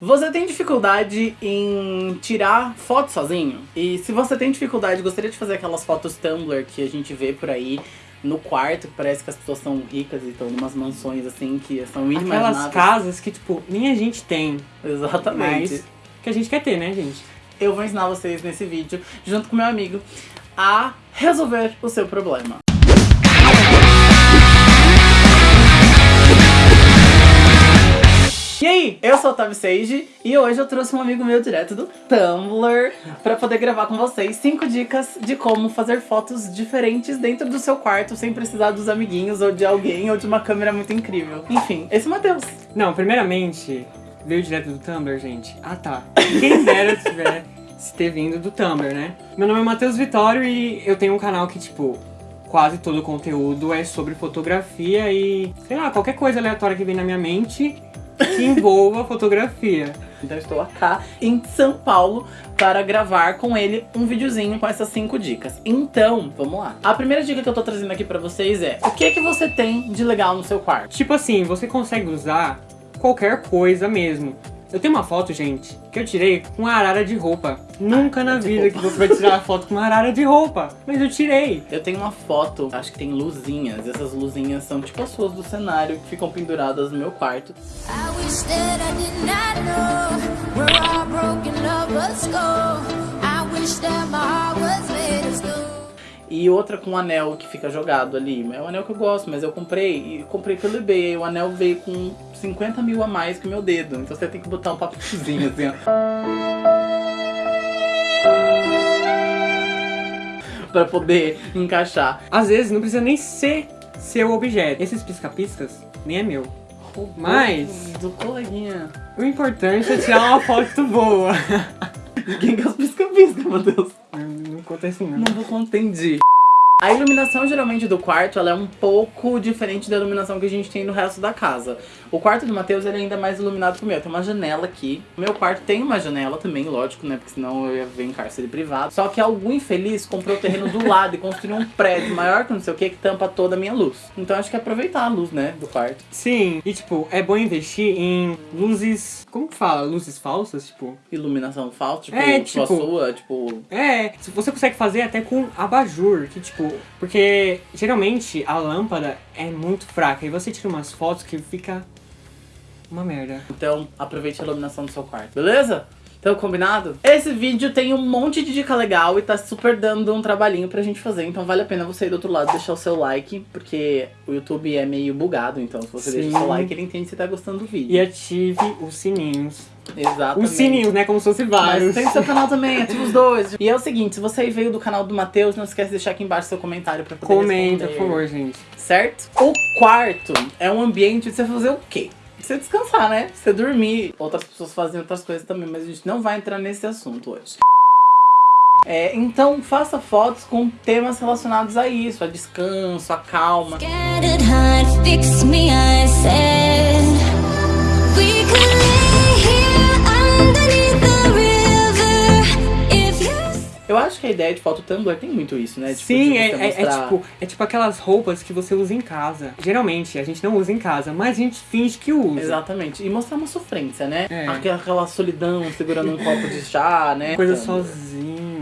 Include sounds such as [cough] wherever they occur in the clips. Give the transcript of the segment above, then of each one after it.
Você tem dificuldade em tirar foto sozinho? E se você tem dificuldade, gostaria de fazer aquelas fotos Tumblr que a gente vê por aí no quarto, que parece que as pessoas são ricas e estão em umas mansões assim, que são inimagináveis. Aquelas casas que, tipo, nem a gente tem, Exatamente. mas que a gente quer ter, né, gente? Eu vou ensinar vocês nesse vídeo, junto com meu amigo, a resolver o seu problema. Eu sou o Tavi Sage e hoje eu trouxe um amigo meu direto do Tumblr pra poder gravar com vocês 5 dicas de como fazer fotos diferentes dentro do seu quarto sem precisar dos amiguinhos ou de alguém ou de uma câmera muito incrível. Enfim, esse é o Matheus. Não, primeiramente, veio direto do Tumblr, gente. Ah, tá. Quem dera tiver se ter vindo do Tumblr, né? Meu nome é Matheus Vitório e eu tenho um canal que, tipo, quase todo o conteúdo é sobre fotografia e, sei lá, qualquer coisa aleatória que vem na minha mente que envolva fotografia. Então estou cá em São Paulo para gravar com ele um videozinho com essas 5 dicas. Então, vamos lá. A primeira dica que eu tô trazendo aqui pra vocês é o que que você tem de legal no seu quarto? Tipo assim, você consegue usar qualquer coisa mesmo. Eu tenho uma foto, gente, que eu tirei com uma arara de roupa. Nunca na de vida roupa. que você vai tirar uma foto com uma arara de roupa. Mas eu tirei. Eu tenho uma foto, acho que tem luzinhas. Essas luzinhas são tipo as suas do cenário que ficam penduradas no meu quarto. I wish that I did not know we're all broken lovers go. I wish that E outra com um anel que fica jogado ali. É um anel que eu gosto, mas eu comprei e comprei pelo eBay. E o anel veio com 50 mil a mais que o meu dedo. Então você tem que botar um papelzinho assim, ó. [laughs] pra poder encaixar. Às vezes não precisa nem ser seu objeto. Esses pisca-piscas nem é meu. Mas Do coleguinha. o importante é tirar uma foto boa. [laughs] Quem que é os pisca-pisca, meu Deus? Não conta assim não. Não vou contendi. A iluminação geralmente do quarto ela é um pouco diferente da iluminação que a gente tem no resto da casa. O quarto do Matheus é ainda mais iluminado que o meu. Tem uma janela aqui. O meu quarto tem uma janela também, lógico, né? Porque senão eu ia ver em cárcere privado. Só que algum infeliz comprou o terreno do lado e construiu um prédio maior que não sei o que que tampa toda a minha luz. Então acho que é aproveitar a luz, né? Do quarto. Sim, e tipo, é bom investir em luzes. Como que fala? Luzes falsas? Tipo. Iluminação falsa, tipo, É, tipo a sua, tipo. É, se você consegue fazer até com abajur, que tipo, porque geralmente a lâmpada é muito fraca e você tira umas fotos que fica uma merda. Então, aproveite a iluminação do seu quarto, beleza? Então, combinado? Esse vídeo tem um monte de dica legal e tá super dando um trabalhinho pra gente fazer. Então vale a pena você ir do outro lado deixar o seu like, porque o YouTube é meio bugado. Então, se você deixa o seu Sim. like, ele entende se tá gostando do vídeo. E ative os sininhos. Exatamente. Os sininhos, né? Como se fosse Mas vários. tem seu canal [laughs] também, ativa os dois. E é o seguinte, se você aí veio do canal do Matheus, não esquece de deixar aqui embaixo seu comentário pra poder Comenta, responder. por favor, gente. certo? O quarto é um ambiente de você fazer o quê? Você descansar, né? Você dormir. Outras pessoas fazem outras coisas também, mas a gente não vai entrar nesse assunto hoje. É, então faça fotos com temas relacionados a isso, a descanso, a calma. Scattered heart, fix me, I said. Acho que a ideia de foto Tumblr tem muito isso, né? Tipo, Sim, é, é- é mostrar- tipo, é tipo aquelas roupas que você usa em casa. Geralmente a gente não usa em casa, mas a gente finge que usa. Exatamente. E mostrar uma sofrência, né? É. Aquela, aquela solidão segurando um copo de chá, né? Coisa Tumblr.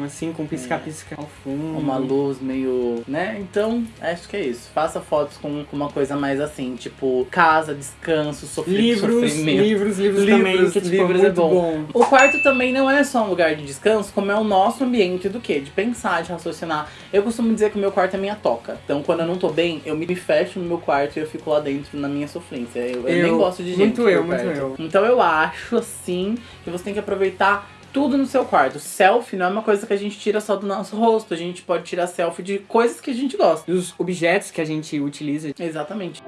Assim, com pisca-pisca ao fundo. Uma luz meio, né? Então, acho que é isso. Faça fotos com, com uma coisa mais assim, tipo casa, descanso, sofri Livros, sofrimento. livros, livros, também, Livros, que tipo, livros é é bom. bom. O quarto também não é só um lugar de descanso, como é o nosso ambiente do quê? De pensar, de raciocinar. Eu costumo dizer que o meu quarto é minha toca. Então, quando eu não tô bem, eu me fecho no meu quarto e eu fico lá dentro na minha sofrência. Eu, eu Eu- nem gosto de gente. muito eu, muito perto. eu. Então, eu acho, assim, que você tem que aproveitar tudo no seu quarto. Selfie não é uma coisa que a gente tira só do nosso rosto. A gente pode tirar selfie de coisas que a gente gosta. E os objetos que a gente utiliza. Exatamente.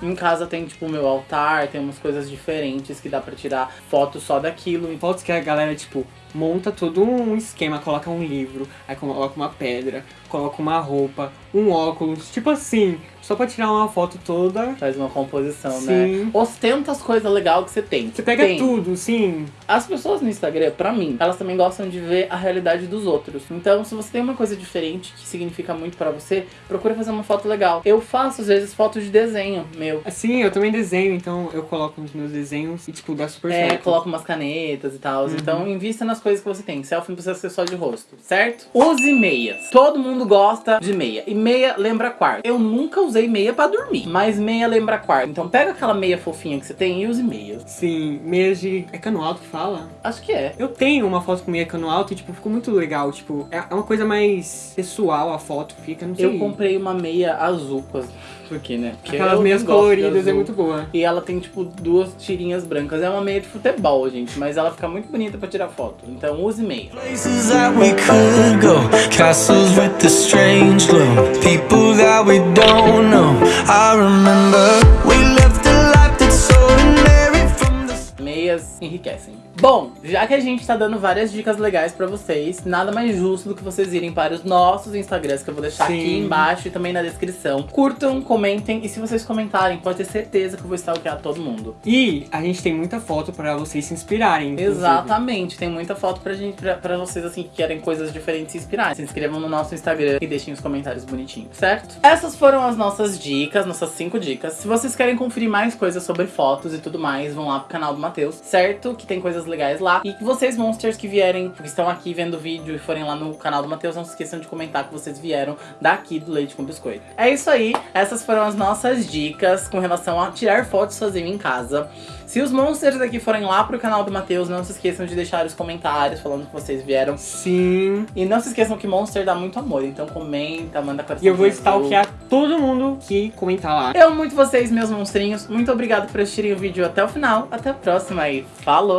Em casa tem, tipo, o meu altar, tem umas coisas diferentes que dá pra tirar fotos só daquilo. Fotos que a galera, tipo, monta todo um esquema, coloca um livro, aí coloca uma pedra, coloca uma roupa, um óculos, tipo assim, só pra tirar uma foto toda. Faz uma composição, Sim. né? Ostenta as coisas legais que você tem. Você pega Tem. tudo, sim. As pessoas no Instagram, pra mim, elas também gostam de ver a realidade dos outros. Então, se você tem uma coisa diferente que significa muito pra você, procura fazer uma foto legal. Eu faço, às vezes, fotos de desenho meu. Assim, eu também desenho, então eu coloco nos meus desenhos e, tipo, dá super É, certo. coloca umas canetas e tal. Uhum. Então, invista nas coisas que você tem. Selfie não precisa ser só de rosto, certo? Use meias. Todo mundo gosta de meia. E meia lembra quarto. Eu nunca usei meia pra dormir, mas meia lembra quarto. Então, pega aquela meia fofinha que você tem e use meias. Sim, meias de. É cano alto que fala? Acho que é. Eu tenho uma foto com meia cano alto e, tipo, ficou muito legal. Tipo, é é uma coisa mais pessoal a foto, fica, não sei. Eu comprei uma meia azul com as... [laughs] Por quê, né? Porque Aquelas meias coloridas, é muito boa. E ela tem, tipo, duas tirinhas brancas. É uma meia de futebol, gente. Mas ela fica muito bonita pra tirar foto. Então use. Places that we could go, castles with a strange glow, people that we don't know. I remember enriquecem. Bom, já que a gente tá dando várias dicas legais pra vocês, nada mais justo do que vocês irem para os nossos Instagrams, que eu vou deixar Sim. aqui embaixo e também na descrição. Curtam, comentem e se vocês comentarem, pode ter certeza que eu vou stalkear todo mundo. E a gente tem muita foto pra vocês se inspirarem. inclusive. Exatamente, tem muita foto pra gente, pra, pra vocês assim que querem coisas diferentes se inspirar. Se inscrevam no nosso Instagram e deixem os comentários bonitinhos, certo? Essas foram as nossas dicas, nossas cinco dicas. Se vocês querem conferir mais coisas sobre fotos e tudo mais, vão lá pro canal do Matheus, certo? Que tem coisas legais lá. E que vocês, monsters que vierem, que estão aqui vendo o vídeo e forem lá no canal do Matheus, não se esqueçam de comentar que vocês vieram daqui do Leite com Biscoito. É isso aí, essas foram as nossas dicas com relação a tirar fotos sozinho em casa. Se os monsters daqui forem lá pro canal do Matheus, não se esqueçam de deixar os comentários falando que vocês vieram. Sim. E não se esqueçam que Monster dá muito amor, então comenta, manda coração. E eu vou stalkear todo mundo que comentar lá. Eu amo muito vocês, meus monstrinhos. Muito obrigado por assistirem o vídeo até o final. Até a próxima e falou!